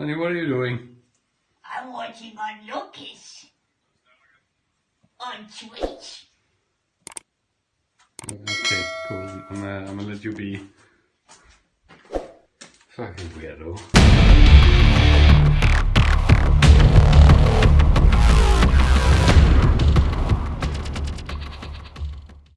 Honey, what are you doing? I'm watching on Lucas on Twitch. Okay, cool. I'm gonna, I'm gonna let you be. Fucking weirdo.